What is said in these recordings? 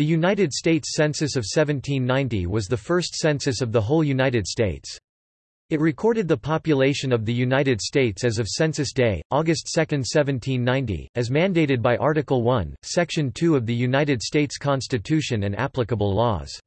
The United States Census of 1790 was the first census of the whole United States. It recorded the population of the United States as of Census Day, August 2, 1790, as mandated by Article 1, Section 2 of the United States Constitution and applicable laws.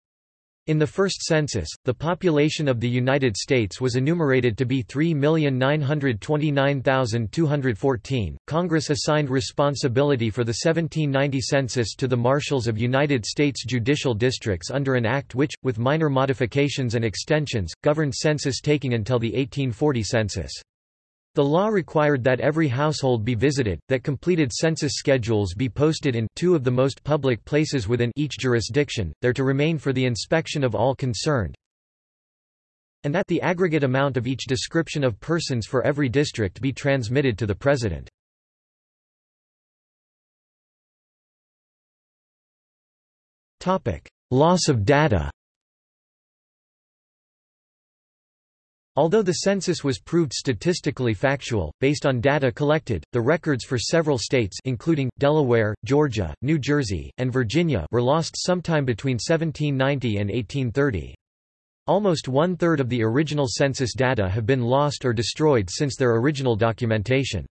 In the first census, the population of the United States was enumerated to be 3,929,214. Congress assigned responsibility for the 1790 census to the Marshals of United States judicial districts under an act which, with minor modifications and extensions, governed census taking until the 1840 census. The law required that every household be visited, that completed census schedules be posted in two of the most public places within each jurisdiction, there to remain for the inspection of all concerned, and that the aggregate amount of each description of persons for every district be transmitted to the President. Loss of data Although the census was proved statistically factual, based on data collected, the records for several states including, Delaware, Georgia, New Jersey, and Virginia were lost sometime between 1790 and 1830. Almost one-third of the original census data have been lost or destroyed since their original documentation.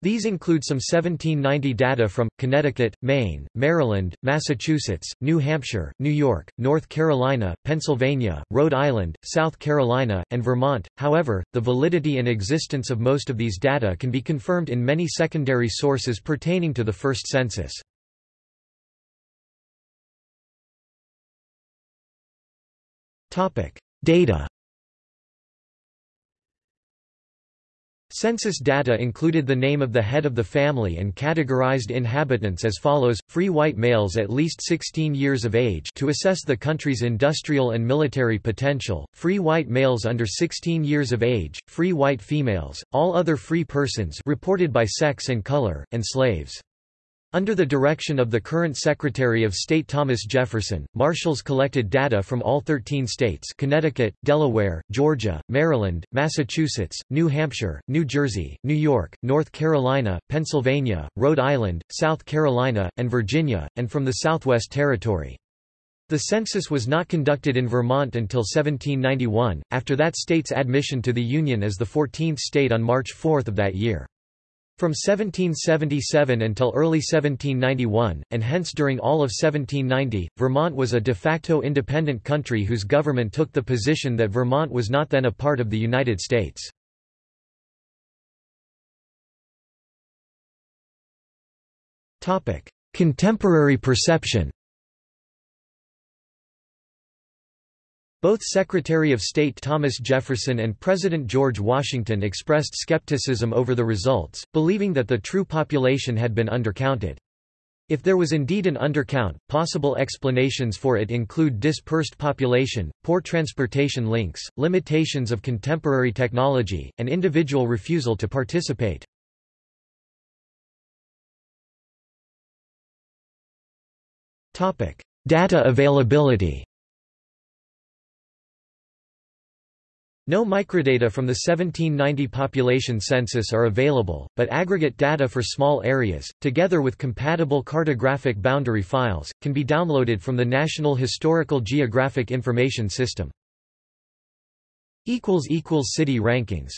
These include some 1790 data from, Connecticut, Maine, Maryland, Massachusetts, New Hampshire, New York, North Carolina, Pennsylvania, Rhode Island, South Carolina, and Vermont. However, the validity and existence of most of these data can be confirmed in many secondary sources pertaining to the first census. Data Census data included the name of the head of the family and categorized inhabitants as follows, free white males at least 16 years of age to assess the country's industrial and military potential, free white males under 16 years of age, free white females, all other free persons reported by sex and color, and slaves. Under the direction of the current Secretary of State Thomas Jefferson, marshals collected data from all 13 states Connecticut, Delaware, Georgia, Maryland, Massachusetts, New Hampshire, New Jersey, New York, North Carolina, Pennsylvania, Rhode Island, South Carolina, and Virginia, and from the Southwest Territory. The census was not conducted in Vermont until 1791, after that state's admission to the Union as the 14th state on March 4 of that year. From 1777 until early 1791, and hence during all of 1790, Vermont was a de facto independent country whose government took the position that Vermont was not then a part of the United States. Contemporary perception Both Secretary of State Thomas Jefferson and President George Washington expressed skepticism over the results, believing that the true population had been undercounted. If there was indeed an undercount, possible explanations for it include dispersed population, poor transportation links, limitations of contemporary technology, and individual refusal to participate. Data availability No microdata from the 1790 population census are available, but aggregate data for small areas, together with compatible cartographic boundary files, can be downloaded from the National Historical Geographic Information System. City rankings